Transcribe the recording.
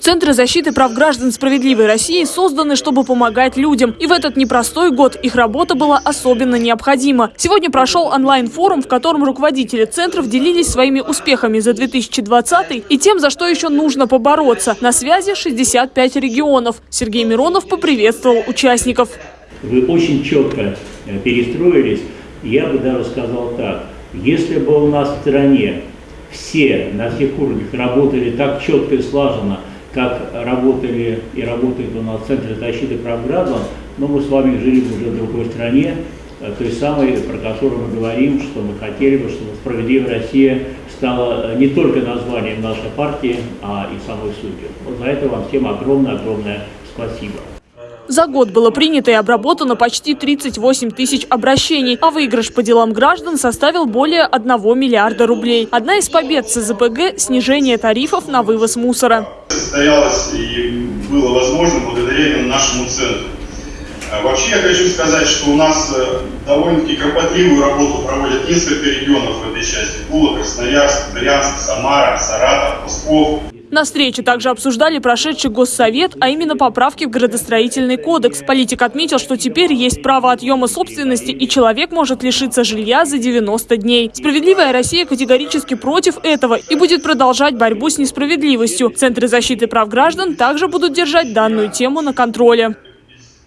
Центры защиты прав граждан «Справедливой России» созданы, чтобы помогать людям. И в этот непростой год их работа была особенно необходима. Сегодня прошел онлайн-форум, в котором руководители центров делились своими успехами за 2020 и тем, за что еще нужно побороться. На связи 65 регионов. Сергей Миронов поприветствовал участников. Вы очень четко э, перестроились. Я бы даже сказал так. Если бы у нас в стране все на всех уровнях работали так четко и слаженно, как работали и работают у нас Центр защиты прав граждан, но мы с вами жили уже в другой стране, э, той самой, про которую мы говорим, что мы хотели бы, чтобы «Справедливая Россия» стала не только названием нашей партии, а и самой сутью. Вот за это вам всем огромное-огромное спасибо. За год было принято и обработано почти 38 тысяч обращений, а выигрыш по делам граждан составил более 1 миллиарда рублей. Одна из побед ЦЗПГ – снижение тарифов на вывоз мусора. Состоялось и было возможно благодаря нашему центру. А вообще я хочу сказать, что у нас э, довольно-таки кропотливую работу проводят несколько регионов в этой части. Тула, Красноярск, Брянск, Самара, Саратов, Псков. На встрече также обсуждали прошедший Госсовет, а именно поправки в градостроительный кодекс. Политик отметил, что теперь есть право отъема собственности, и человек может лишиться жилья за 90 дней. Справедливая Россия категорически против этого и будет продолжать борьбу с несправедливостью. Центры защиты прав граждан также будут держать данную тему на контроле.